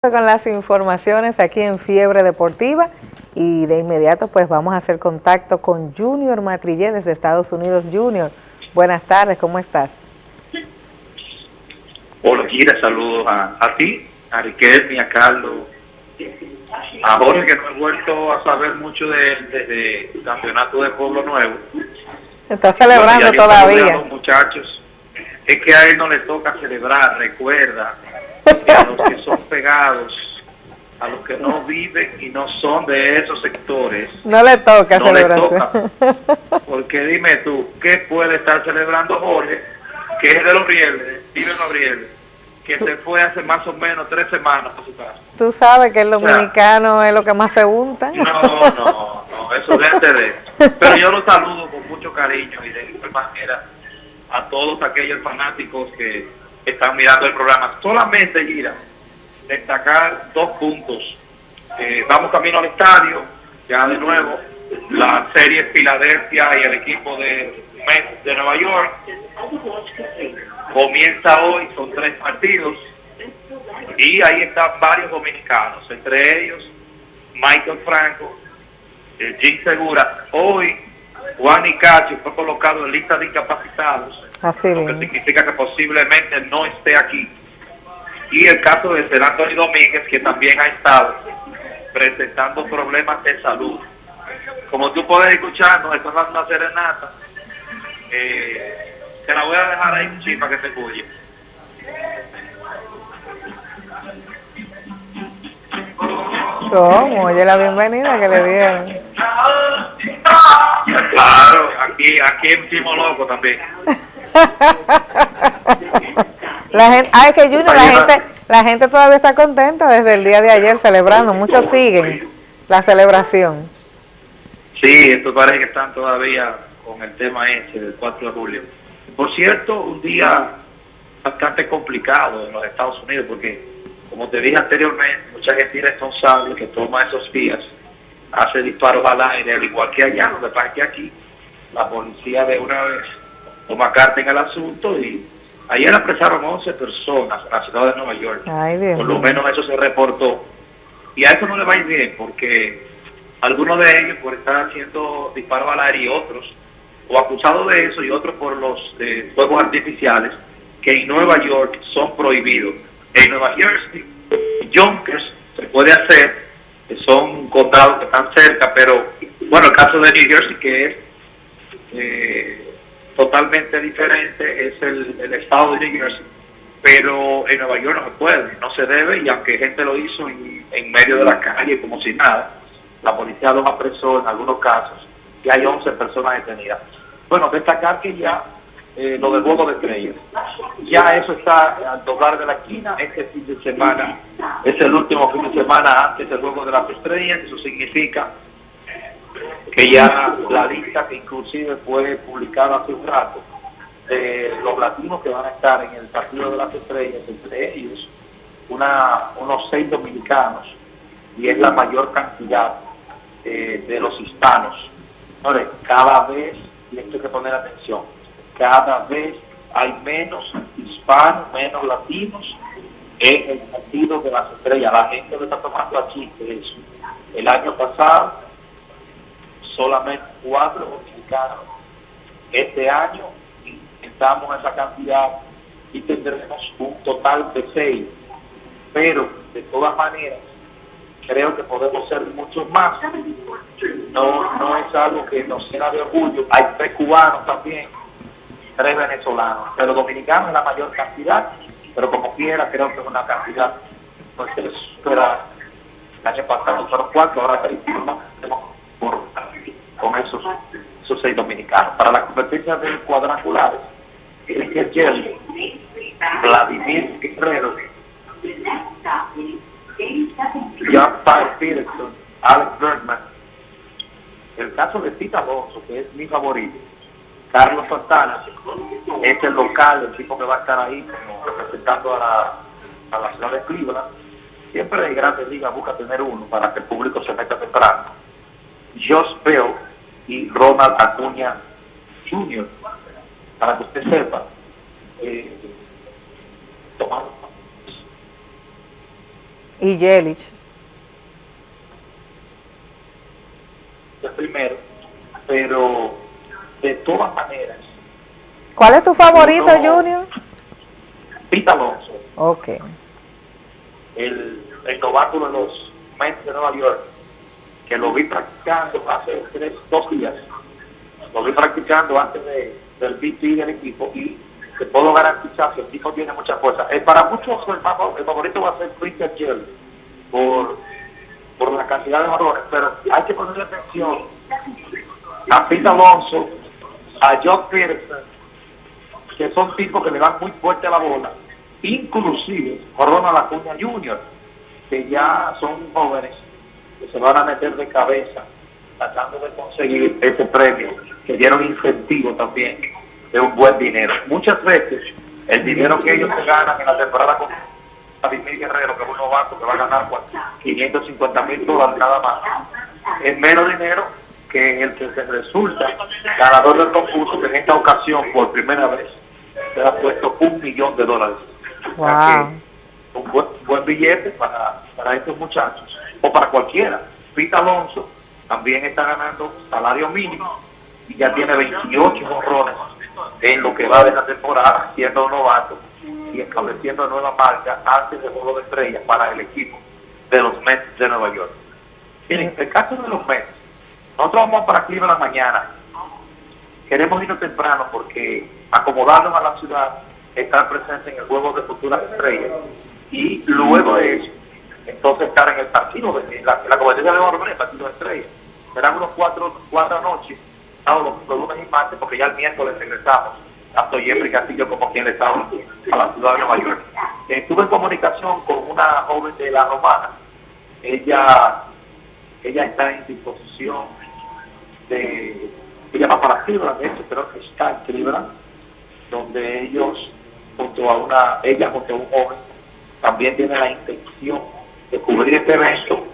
con las informaciones aquí en Fiebre Deportiva y de inmediato pues vamos a hacer contacto con Junior Matrillé desde Estados Unidos. Junior, buenas tardes, ¿cómo estás? Hola Kira, saludos a, ti, a Riquelme, a Carlos, a Jorge que no he vuelto a saber mucho de, el campeonato de Pueblo Nuevo. Está celebrando todavía. Los muchachos, es que a él no le toca celebrar, recuerda, a los que son pegados, a los que no viven y no son de esos sectores. No le toca celebración. Porque dime tú, ¿qué puede estar celebrando Jorge, que es de los rieles, vive en los rieles, que se fue hace más o menos tres semanas a su casa? Tú sabes que el dominicano es lo que más se unta. No, no, no, eso es de Pero yo lo saludo con mucho cariño y de igual manera a todos aquellos fanáticos que están mirando el programa. Solamente, Gira, destacar dos puntos. Eh, vamos camino al estadio, ya de nuevo, la serie Filadelfia y el equipo de Mets de Nueva York. Comienza hoy, son tres partidos, y ahí están varios dominicanos, entre ellos Michael Franco, eh, Jim Segura. Hoy Juan Icacho fue colocado en lista de incapacitados Así lo que significa que posiblemente no esté aquí. Y el caso de Ser Anthony Domínguez, que también ha estado presentando problemas de salud. Como tú puedes escuchar, nos están dando una serenata. Eh, te la voy a dejar ahí, un que se escuche. ¿Cómo? Oye, la bienvenida que le dieron. Claro, aquí, aquí en Loco también. la gente, ay, que Junior, la gente, la gente todavía está contenta desde el día de ayer celebrando. Muchos siguen la celebración. Sí, esto parece que están todavía con el tema ese del 4 de julio. Por cierto, un día bastante complicado en los Estados Unidos porque, como te dije anteriormente, mucha gente irresponsable que toma esos días hace disparos al aire, al igual que allá, donde pasa que aquí la policía de una vez toma carta en el asunto y ayer apresaron 11 personas en la ciudad de Nueva York. Por lo menos eso se reportó. Y a eso no le va a ir bien porque algunos de ellos por estar haciendo disparos al aire y otros, o acusados de eso y otros por los eh, fuegos artificiales que en Nueva York son prohibidos. En Nueva Jersey, Yonkers se puede hacer, que son condados que están cerca, pero bueno, el caso de New Jersey que es eh, totalmente diferente es el, estado de New Jersey, pero en Nueva York no se puede, no se debe, y aunque gente lo hizo en, medio de la calle como si nada, la policía lo apresó en algunos casos y hay 11 personas detenidas. Bueno, destacar que ya eh, lo del juego de estrellas, ya eso está al doblar de la esquina, este fin de semana es el último fin de semana antes del juego de las estrellas, eso significa que ya la lista que inclusive fue publicada hace un rato de los latinos que van a estar en el Partido de las Estrellas, entre ellos una, unos seis dominicanos, y es la mayor cantidad eh, de los hispanos. cada vez, y esto hay que poner atención, cada vez hay menos hispanos, menos latinos en el Partido de las Estrellas. La gente lo está tomando aquí, eso. El año pasado solamente cuatro dominicanos. Este año intentamos esa cantidad y tendremos un total de seis. Pero, de todas maneras, creo que podemos ser muchos más. No, no es algo que nos llena de orgullo. Hay tres cubanos también, tres venezolanos, pero dominicanos es la mayor cantidad, pero como quiera creo que es una cantidad no se espera. El año pasado fueron cuatro, ahora tenemos por con esos, dominicanos. Para la competencia de cuadrangulares, Jerry, Vladimir Guerrero, John Peterson, Alex Bergman. El caso de Tita Alonso, que es mi favorito, Carlos Santana, es el local, el tipo que va a estar ahí representando a la, a la ciudad de Cleveland. Siempre en grandes ligas busca tener uno para que el público se meta temprano. Josh Bell, y Ronald Acuña Jr. Para que usted sepa, eh, Y Yelich. El primero, pero de todas maneras. ¿Cuál es tu favorito, Junior? Pita Alonso. Ok. El, el novato de los Mets de Nueva York, que lo vi practicando hace tres, dos días. Lo vi practicando antes de, del BT del equipo y te puedo garantizar que el tipo tiene mucha fuerza. Eh, para muchos el, favorito va a ser Christian Gell por, por la cantidad de valores, pero hay que ponerle atención a Pete Alonso, a John Peterson, que son tipos que le dan muy fuerte a la bola, inclusive Corona Lacuña Jr., que ya son jóvenes que se van a meter de cabeza tratando de conseguir ese premio, que dieron incentivo también de un buen dinero. Muchas veces el dinero que ellos se ganan en la temporada con Vladimir Guerrero, que es un novato que va a ganar 550 mil dólares nada más, es menos dinero que el que se resulta ganador del concurso, que en esta ocasión, por primera vez, se ha puesto un millón de dólares. un buen, buen billete para, para estos muchachos, o para cualquiera. Pita Alonso también está ganando salario mínimo y ya tiene 28 honrones en lo que va de la temporada, siendo novato y estableciendo nueva marca antes del juego de estrellas para el equipo de los Mets de Nueva York. Miren, el caso de los Mets, nosotros vamos para Cleveland mañana. Queremos irnos temprano porque acomodarnos a la ciudad, estar presentes en el juego de futuras estrellas y luego de eso, entonces estar en el partido, de, la, la competencia de oro, el partido de estrellas. Serán unos cuatro, cuatro noches los, lunes y martes, porque ya el miércoles regresamos, tanto Jeffrey Castillo como quien le estaba a la ciudad de Nueva York. Estuve en comunicación con una joven de la Romana. Ella, ella está en disposición de, ella va para Cleveland, de hecho creo que está en Cleveland, donde ellos, junto a una, ella junto a un joven, también tiene la intención de cubrir este evento,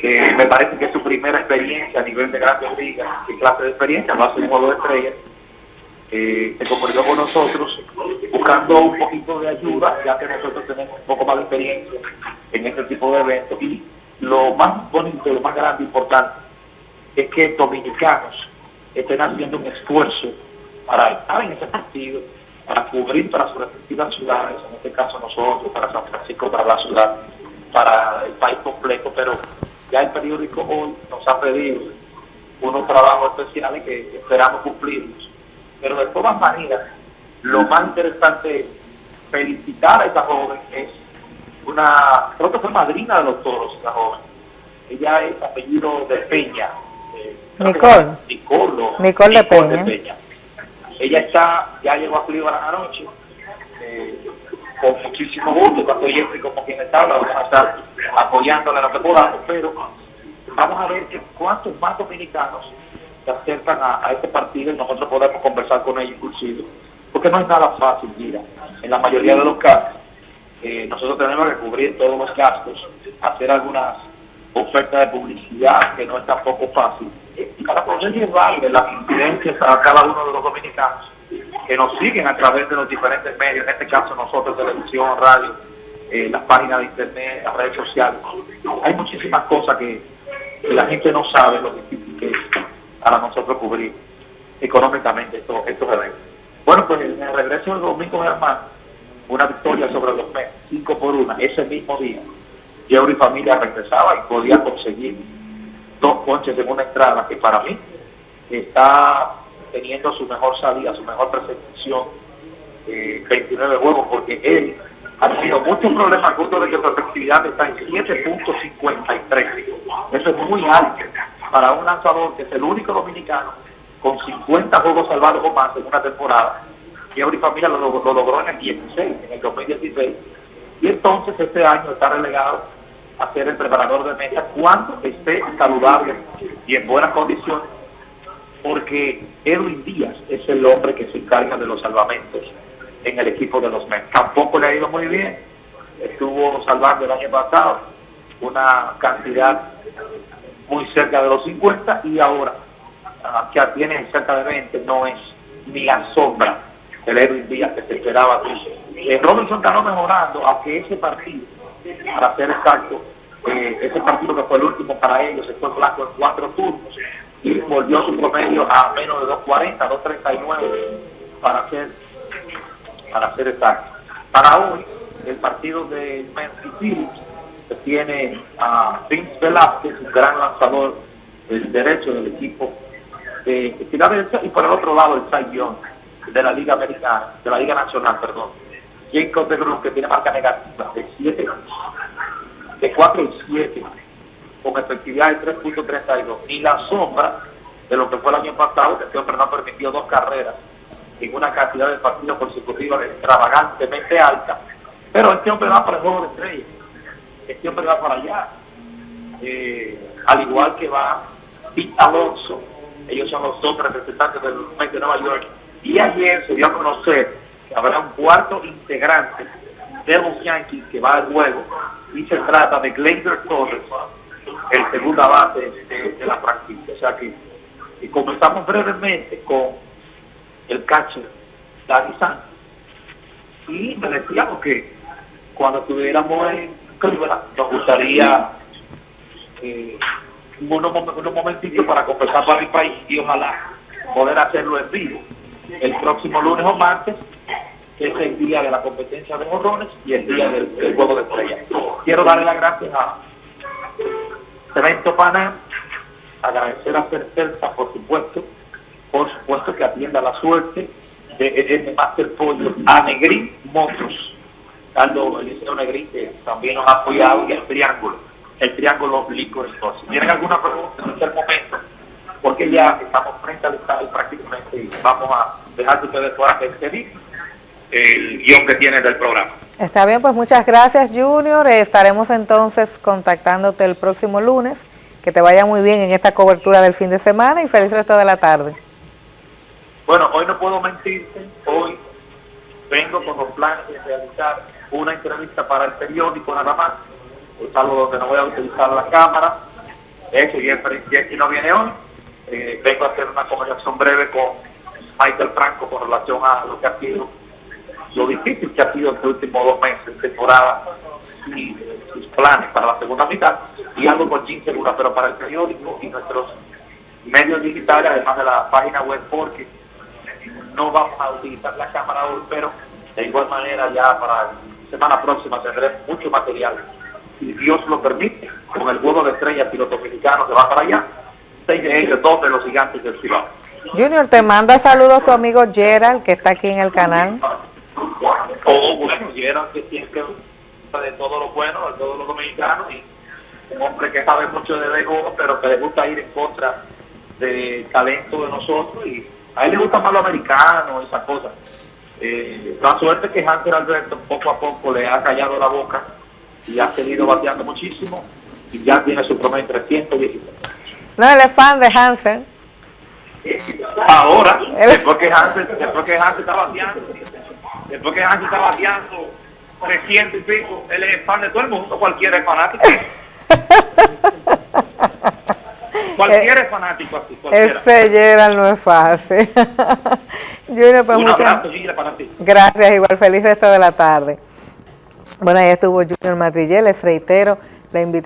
que me parece que es su primera experiencia a nivel de grandes ligas, qué clase de experiencia, a ser un juego de estrellas, eh, se comunicó con nosotros buscando un poquito de ayuda, ya que nosotros tenemos un poco más de experiencia en este tipo de eventos. Y lo más bonito, lo más grande, importante, es que dominicanos estén haciendo un esfuerzo para estar en ese partido, para cubrir para sus respectivas ciudades, en este caso nosotros, para San Francisco, para la ciudad para el país completo, pero ya el periódico hoy nos ha pedido unos trabajos especiales que esperamos cumplirlos. Pero de todas maneras, lo más interesante es felicitar a esta joven, es una, creo que fue madrina de los toros, esta joven. Ella es apellido de Peña. Eh, Nicole. Nicole, Nicole, de, Peña. Ella está, ya llegó a Cleveland anoche. Eh, con muchísimo gusto, tanto Jeffrey como quien está, vamos a estar apoyándole lo que podamos, pero vamos a ver cuántos más dominicanos se acercan a, este partido y nosotros podemos conversar con ellos inclusive, porque no es nada fácil, mira, en la mayoría de los casos, eh, nosotros tenemos que cubrir todos los gastos, hacer algunas ofertas de publicidad que no es tampoco fácil, para poder llevarle las incidencias a cada uno de los dominicanos que nos siguen a través de los diferentes medios, en este caso nosotros, televisión, radio, eh, las páginas de internet, las redes sociales. Hay muchísimas cosas que, la gente no sabe lo difícil que es para nosotros cubrir económicamente estos, estos eventos. Bueno, pues en el regreso del domingo, hermano, una victoria sobre los Mets, 5 por 1, ese mismo día. yo y familia regresaba y podía conseguir dos ponches en una entrada que para mí está teniendo su mejor salida, su mejor eh, 29 juegos, porque él ha tenido muchos problemas a punto de que su efectividad está en 7.53. Eso es muy alto para un lanzador que es el único dominicano con 50 juegos salvados o más en una temporada. Y ahora familia lo, logró en el 16, en el 2016. Y entonces este año está relegado a ser el preparador de mesa cuando esté saludable y en buenas condiciones porque Edwin Díaz es el hombre que se encarga de los salvamentos en el equipo de los Mets. Tampoco le ha ido muy bien, estuvo salvando el año pasado una cantidad muy cerca de los 50 y ahora uh, que tiene cerca de 20 no es ni la sombra del Edwin Díaz que se esperaba. Eh, Robinson está mejorando, aunque ese partido, para ser exacto, ese partido que fue el último para ellos, se fue blanco en cuatro turnos y volvió su promedio a menos de 2.40, 2.39 para ser, para ser exacto. Para hoy, el partido de Memphis que tiene a Vince Velázquez, un gran lanzador del derecho del equipo de Filadelfia, y por el otro lado el Cy Young de la Liga Americana, de la Liga Nacional, perdón. Jacob de Grun, que tiene marca negativa de 7, de 4 y 7, con efectividad de 3.32. Ni la sombra de lo que fue el año pasado, que este hombre no permitió dos carreras en una cantidad de partidos consecutivos extravagantemente alta. Pero este hombre va para el juego de estrellas. Este hombre va para allá. Eh, al igual que va Pete Alonso. Ellos son los dos representantes del mes de Nueva York. Y ayer se dio a conocer que habrá un cuarto integrante de los Yankees que va al juego. Y se trata de Gleyber Torres, el segunda base de, la práctica. O sea que y comenzamos brevemente con el catcher Dani Sánchez. Y me decíamos que cuando estuviéramos en Cleveland, nos gustaría eh, unos, unos momentitos para conversar para el país y ojalá poder hacerlo en vivo el próximo lunes o martes, que es el día de la competencia de morrones y el día del, juego de estrellas. Quiero darle las gracias a Cemento Pana, agradecer a Certeza, por supuesto, por supuesto que atienda la suerte de, de Master Pollo a Negrín Motos, Carlos Eliseo Negrín, que también nos ha apoyado, y el Triángulo, el Triángulo Store. Si tienen alguna pregunta en este momento, porque ya estamos frente al estadio prácticamente y vamos a dejar que ustedes puedan expedir el guion que tiene del programa. Está bien, pues muchas gracias Junior, estaremos entonces contactándote el próximo lunes, que te vaya muy bien en esta cobertura del fin de semana y feliz resto de la tarde. Bueno, hoy no puedo mentirte, hoy vengo con los planes de realizar una entrevista para el periódico nada más, es algo donde no voy a utilizar la cámara, de hecho Jessy no viene hoy, eh, vengo a hacer una conversación breve con Michael Franco con relación a lo que ha sido, lo difícil que ha sido en los últimos dos meses temporada y sus planes para la segunda mitad, y algo con Jim pero para el periódico y nuestros medios digitales, además de la página web, porque no vamos a utilizar la cámara hoy, pero de igual manera ya para la semana próxima tendré mucho material, si Dios lo permite, con el juego de estrellas y los dominicanos que va para allá, seis de ellos, dos de los gigantes del ciudad. Junior, te manda saludos tu amigo Gerald, que está aquí en el canal. Gerald que siempre de todo lo bueno, de todos los dominicanos, y un hombre que sabe mucho de béisbol, pero que le gusta ir en contra del talento de nosotros, y a él le gusta más lo americano, esas cosas. Eh, la suerte que Hanser Alberto poco a poco le ha callado la boca y ha seguido bateando muchísimo y ya tiene su promedio 316. No, él es fan de Hansen. Ahora, después que Hansen, después que está bateando, después que Hansen está bateando 300 y pico, él es fan de todo el mundo, cualquiera es fanático. Cualquiera es fanático así, cualquiera. Ese Gerald no es fácil. Junior, pues Un muchas abrazo, Gila, para ti. gracias, igual feliz resto de la tarde. Bueno, ahí estuvo Junior Madrillé, les reitero la invitación.